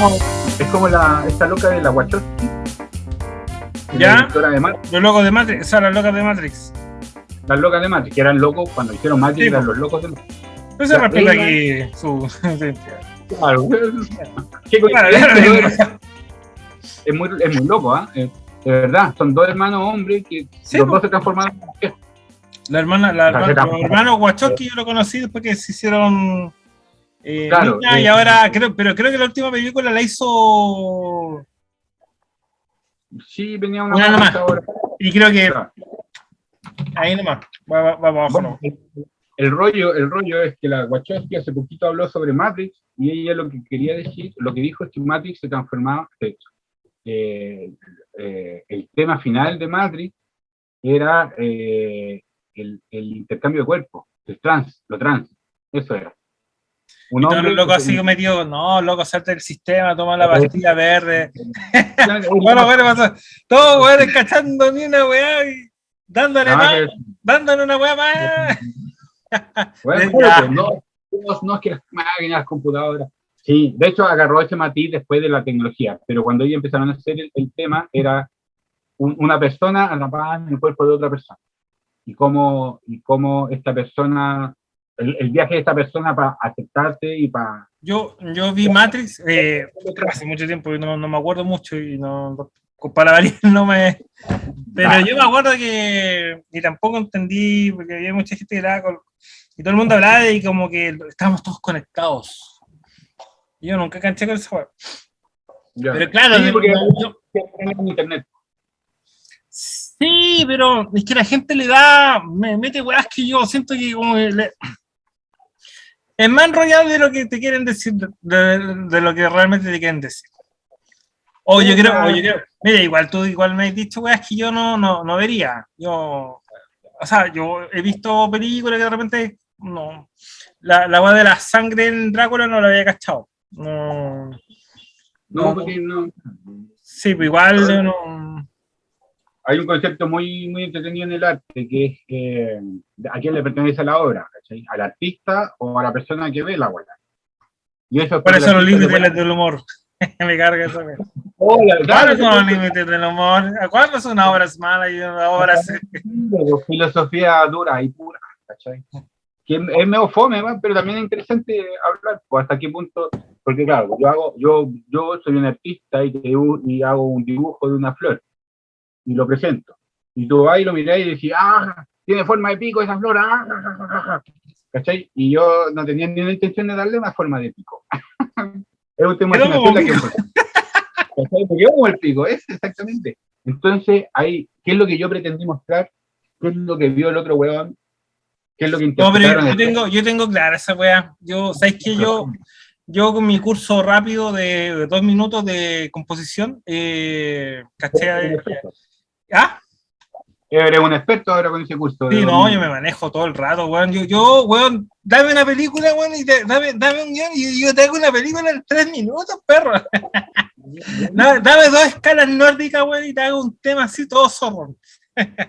como, es como la, esta loca de la Wachowski. ¿Ya? La de los locos de Matrix, o sea, las locas de Matrix. Las locas de Matrix, que eran locos cuando hicieron Matrix, Sí, eran po. los locos de Matrix. Pero se Ya, respeta aquí su identidad. Claro. Qué Claro, coincidencia, claro. es, muy, es muy loco, ¿ah? Eh, De verdad, son dos hermanos hombres que Sí, los po. dos se transformaron en mujeres. La hermana, la hermana, los hermanos Wachowski yo lo conocí después que se hicieron eh, Claro, y ahora creo, pero creo que la última película la hizo Sí, venía una Una más ahora. y creo que Claro. ahí nomás, va, va- va abajo, Bueno, ¿no? el, rollo, el rollo es que la Wachowski hace poquito habló sobre Matrix y ella lo que quería decir, lo que dijo es que Matrix se transformaba, eh, eh, el tema final de Matrix era eh, el, el intercambio de cuerpo, el trans, lo trans, eso era. Un Y hombre los locos que así tenía- metidos, no, loco, salte del sistema, toma la pastilla verde. Bueno, Bueno, pasó. Todos weones cachando ni una weá y dándole más, dándole una weá más. Bueno, pues, no, no, no es que las máquinas, las computadoras. Sí, de hecho agarró ese matiz después de la tecnología, pero cuando ellos empezaron a hacer el, el tema era un- una persona atrapada en el cuerpo de otra persona. Y cómo, y cómo esta persona, el, el viaje de esta persona para aceptarse y para... Yo, yo vi Matrix eh, hace mucho tiempo y no, no me acuerdo mucho y no, con palabras no me... Pero Ah. yo me acuerdo que, y tampoco entendí, porque había mucha gente que hablaba con, y todo el mundo hablaba de como que estábamos todos conectados. Yo nunca canché con esa weá. Pero claro, Sí, porque yo- en internet. Sí, pero es que la gente le da, me mete weas que yo siento que como que le- es más enrollado de lo que te quieren decir, de, de- lo que realmente te quieren decir. O yo creo, o yo creo, mira, igual tú igual me has dicho weas que yo no, no, no vería. Yo, o sea, yo he visto películas que de repente, no, la, la wea de la sangre en Drácula no la había cachado. No, No, No. porque no. sí, pero igual no, Hay un concepto muy, muy entretenido en el arte, que es eh, a quién le pertenece la obra, ¿cachai? ¿Al artista o a la persona que ve la obra? Y eso es por eso los le límites del humor. me carga eso. Oh, ¿Cuáles son los límites del humor? ¿Cuáles son obras malas y obras... Filosofía dura y pura, ¿cachai? Que es medio fome, pero también es interesante hablar, pues, hasta qué punto, porque claro, yo hago, yo, yo soy un artista y, y hago un dibujo de una flor, y lo presento, y tú vas y lo mirás y decís, ah, tiene forma de pico esa flor, ah, ja, ja, ja, ja". ¿cachai? Y yo no tenía ni la intención de darle una forma de pico. es un tema como la que ¿Cachai? Porque como el pico, es exactamente. Entonces, ahí, ¿qué es lo que yo pretendí mostrar? ¿Qué es lo que vio el otro huevón? ¿Qué es lo que No, pero yo tengo, yo tengo clara esa weá. Yo, ¿sabes que Yo, yo con mi curso rápido de, de dos minutos de composición, eh, caché... ¿Ah? Eres un experto ahora con ese curso. Sí, no, yo me manejo todo el rato, weón. Yo, yo weón, dame una película, weón, y te- dame, dame un guion y yo te hago una película en tres minutos, perro. dame, dame dos escalas nórdicas, weón, y te hago un tema así todo zorro.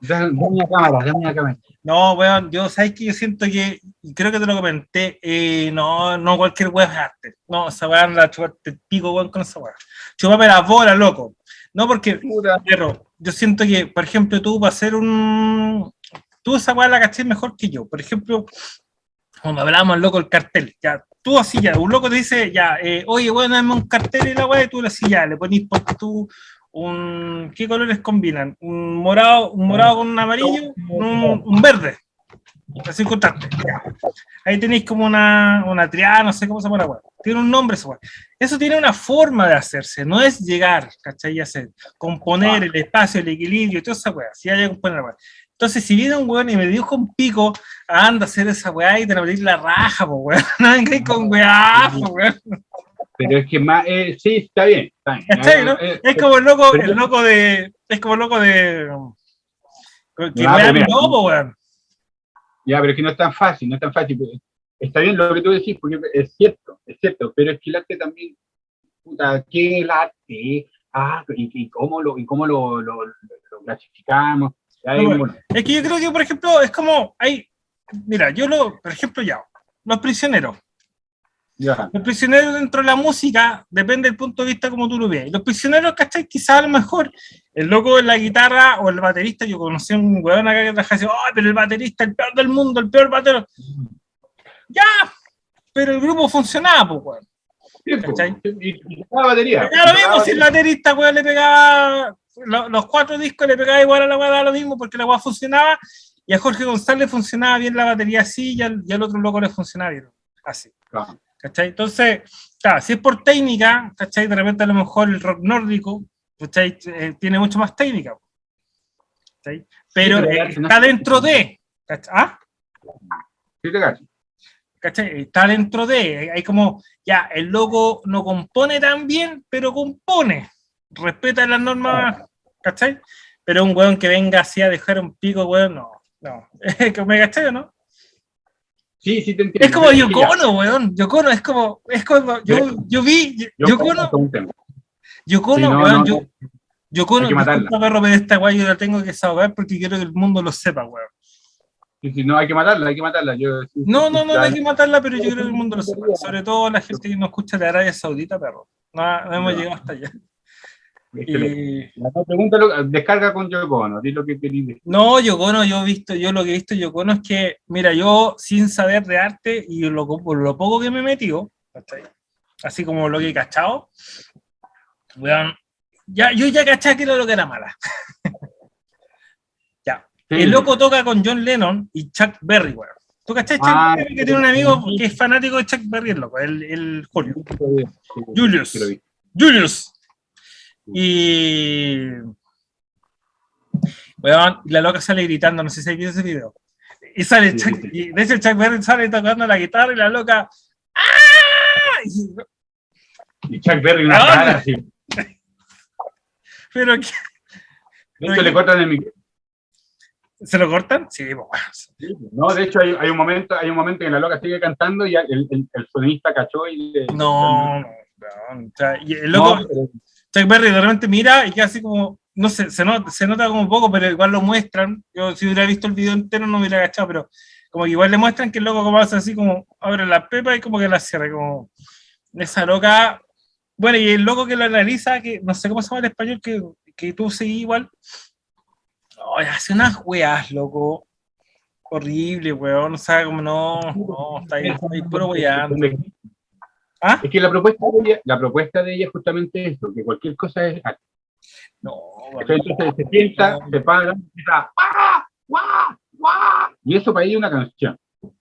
Dame una cámara, dame una cámara. No, weón, yo, ¿sabes que Yo siento que, y creo que te lo comenté, eh, no, no cualquier weón es arte. No, esa weón anda a chuparte el pico, weón, con esa weón. Chupame la bola, loco. No, porque, perro, yo siento que, por ejemplo, tú para hacer un... Tú esa weá la caché mejor que yo. Por ejemplo, cuando hablábamos, loco, el cartel, ya, tú así ya, un loco te dice, ya, eh, oye, bueno, dame un cartel y la weá, y tú le así ya, le ponís porque tú un, ¿qué colores combinan? Un morado, un morado con un amarillo, un, un verde. Ahí tenéis como una, una triada, no sé cómo se llama la. Tiene un nombre esa weá. Eso tiene una forma de hacerse, no es llegar, ¿cachai? Y hacer, componer el espacio, el equilibrio, toda esa weá. Si hay que componer la weá. Entonces, si viene un weón y me dibuja un pico, anda a hacer esa weá y te la metís la raja, po weón. No vengáis con weá, po weón. Pero es que más, eh, sí, está bien. Está bien. ¿Cachai, no? Eh, Es como el loco, el loco de. Es como el loco de. Que weá mira. lobo, weón. Ya, pero es que no es tan fácil, no es tan fácil. Está bien lo que tú decís, porque es cierto, es cierto, pero es que el arte también, puta, ¿qué es el arte? Ah, y, y cómo lo, y cómo lo, lo, lo clasificamos. No, bueno, Es que yo creo que, por ejemplo, es como. Hay, mira, yo lo. Por ejemplo, ya. Los prisioneros. Los prisioneros dentro de la música depende del punto de vista como tú lo veas. Los prisioneros, ¿cachai? Quizás a lo mejor el loco de la guitarra o el baterista, yo conocí a un weón acá que trabajaba así, ¡ay, pero el baterista, el peor del mundo, el peor batero! Ya, pero el grupo funcionaba, pues, weón. ¿Cachai? Y, la batería. Ya lo mismo, si el baterista, weón, le pegaba los, cuatro discos, le pegaba igual a la weá, lo mismo, porque la weá funcionaba, y a Jorge González funcionaba bien la batería así, y al, otro loco le funcionaba bien, así. ¿Cachai? Entonces, claro, si es por técnica, ¿cachai? De repente a lo mejor el rock nórdico, ¿cachai? Eh, tiene mucho más técnica. ¿cachai? Pero, eh, está dentro de. ¿cachai? ¿Ah? Sí, te cacho. ¿cachai? Está dentro de, hay como, ya, el loco no compone tan bien, pero compone, respeta las normas, ¿cachai? Pero un weón que venga así a dejar un pico, weón, no, no, ¿me cachai o no? Sí, sí te entiendo. Es como Yocono, weón, Yocono, es como, es como, yo, yo vi, Yocono, Yocono, weón, yo, Yocono, disculpa perro, pero esta weón yo la tengo que saber porque quiero que el mundo lo sepa, weón. Si no, hay que matarla, hay que matarla. Yo, no, no, no, hay que matarla, pero yo creo que el mundo lo sabe. Sobre todo la gente que nos escucha de Arabia Saudita, perro. No, hemos llegado hasta allá. Y... La descarga con Yocono, di lo que querías No, Yocono, yo he visto, yo lo que he visto Yocono es que, mira, yo sin saber de arte y lo, lo poco que me he metido, así como lo que he cachado, ya, yo ya caché que era lo que era mala. El loco toca con John Lennon y Chuck Berry, weón. ¿Tú cachai Chuck ah, Berry que tiene un amigo que es fanático de Chuck Berry, el loco, el, el Julio. Julius. Julius. Y. La loca sale gritando, no sé si hay visto ese video. Y sale Chuck, y de hecho Chuck Berry sale tocando la guitarra y la loca. ¡Ah! Y Chuck Berry una cara así. Pero que. De hecho, le cortan el micrófono. ¿Se lo cortan? Sí, pues, No, de hecho hay, un momento, hay un momento en la loca sigue cantando y el, el, el sonista cachó y No, no, no. O sea, y el loco, Chuck Berry de repente mira y queda así como, no sé, se, nota, se nota como poco, pero igual lo muestran. Yo si hubiera visto el video entero no me hubiera agachado, pero como que igual le muestran que el loco como hace así como abre la pepa y como que la cierra, como esa loca. Bueno, y el loco que lo analiza, que no sé cómo se llama en español, que, que tú seguís igual, hace unas weas, loco. Horrible, weón. O sea, como no, no, está ahí, está ahí puro weando. ¿Ah? Es que la propuesta de ella, la propuesta de ella es justamente eso, que cualquier cosa es No, Entonces se sienta, se para, empieza, ¡Guau! ¡Guau! Y eso para ella es una canción.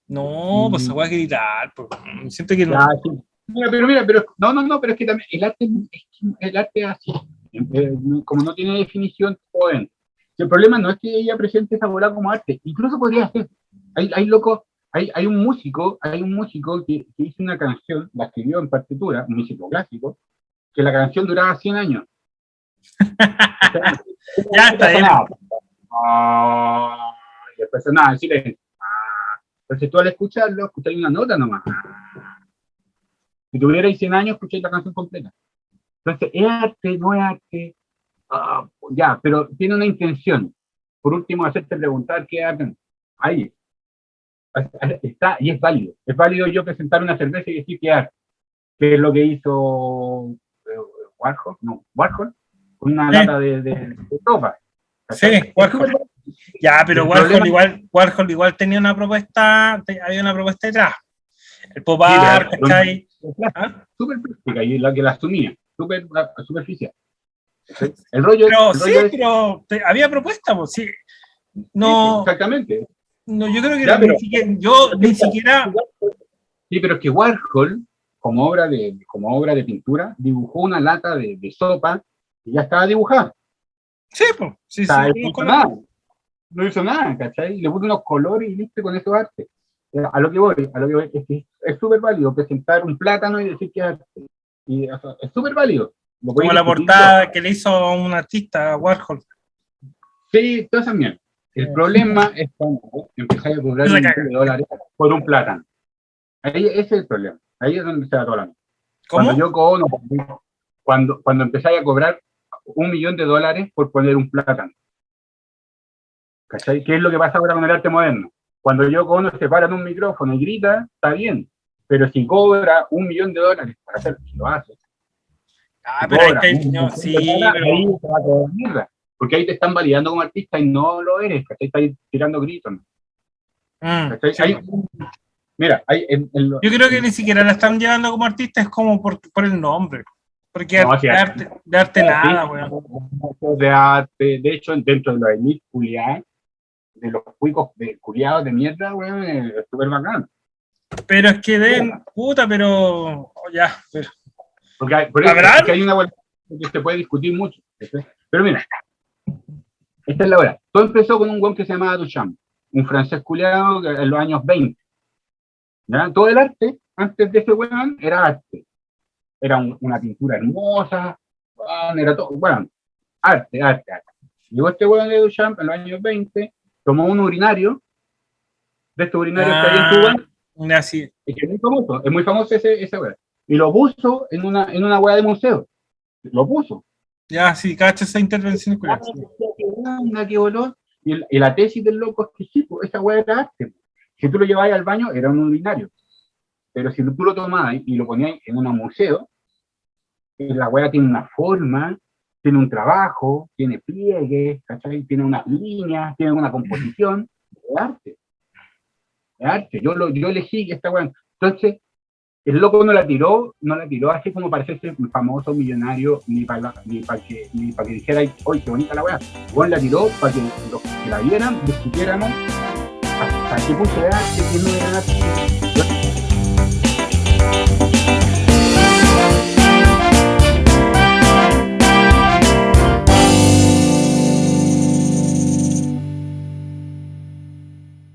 No, pues se va a gritar, pues, siento que no. Mira, pero mira, pero no, no, no, pero es que también el arte, el arte es así, como no tiene definición, pueden el problema no es que ella presente esa bola como arte, incluso podría ser. Hay, hay loco, hay, hay un músico, hay un músico que, hizo una canción, la escribió en partitura, un músico clásico, que la canción duraba 100 años. ya está bien. Ah, y después nada, silencio. Ah, entonces tú al escucharlo, escucháis una nota nomás. Si tuvierais 100 años, escucháis la canción completa. Entonces, ¿es arte? ¿No es arte? Ah, ya, pero tiene una intención. Por último, hacerte preguntar qué hacen. Ahí. Está, y es válido. Es válido yo presentar una cerveza y decir arte. ¿Qué es lo que hizo eh, Warhol? No, Warhol, con una lata de, de, ropa. Sí, Warhol. Ya, pero Warhol igual, Warhol igual tenía una propuesta, había una propuesta detrás. El pop art, ¿cachai? ¿Ah? Súper práctica y la que la asumía, súper superficial. El rollo, pero, sí, pero había propuesta, pues, sí. No, exactamente. No, yo creo que ni siquiera, yo ni siquiera. Sí, pero es que Warhol, como obra de, como obra de pintura, dibujó una lata de, sopa y ya estaba dibujada. Sí, pues, sí, sí. No hizo, nada. no hizo nada, ¿cachai? Le puso unos colores y listo con eso arte. A lo que voy, a lo que voy, es que es súper válido presentar un plátano y decir que es arte. Y, es súper válido. Como la portada que le hizo un artista, Warhol. Sí, todo también. El problema es cuando empezáis a cobrar un millón de dólares por un plátano. Ahí ese es el problema. Ahí es donde se va todo la ¿Cómo? Cuando yo cono, cuando, cuando empezáis a cobrar un millón de dólares por poner un plátano. ¿Cachai? ¿Qué es lo que pasa ahora con el arte moderno? Cuando yo cono se para en un micrófono y grita, está bien. Pero si cobra un millón de dólares para hacerlo, si lo hace. Ah, pero ahí está, no, sí, pero... ahí se va a mierda. Porque ahí te están validando como artista y no lo eres, ¿cachai? Estás tirando gritos. Mm, mira, hay en, en lo- Yo creo que ni siquiera la están llevando como artista, es como por, por el nombre. Porque No, de arte, de arte nada, weón. de arte, de hecho, dentro de los elite culiados, de los cuicos de culiados de mierda, weón, es súper bacán. Pero es que den, puta, pero oh, ya, pero- Porque hay, por eso, ¿Habrán? es que hay una hueá que se puede discutir mucho. Pero mira, esta es la hora. Todo empezó con un weón que se llamaba Duchamp, un francés culiado que en los años 20. ¿ya? Todo el arte, antes de ese weón, era arte. Era un- una pintura hermosa, weón, era todo, bueno, arte, arte, arte. Llegó este weón de Duchamp en los años 20, tomó un urinario, de estos urinarios que hay en Cuba, ya sí. es que es muy famoso, es muy famoso ese, ese weá. Y lo puso en una, en una weá de museo. Lo puso. Ya, sí, cacha esa intervención. culiao. Anda, qué olor. Y, el- y la tesis del loco es que sí, pues, esa weá era arte. Si tú lo llevabas al baño, era un urinario. Pero si tú lo tomabas y lo ponías en un museo, la weá tiene una forma, tiene un trabajo, tiene pliegues, ¿cachai? Tiene unas líneas, tiene una composición. Es arte. Es arte. Yo, lo, yo elegí esta weá. Entonces, el loco no la tiró, no la tiró así como ser un famoso millonario, ni para que, ni pa que dijera, ¡ay, qué bonita la weá! Juan la tiró para que los que la vieran discutiéramos hasta qué punto era arte, qué no era.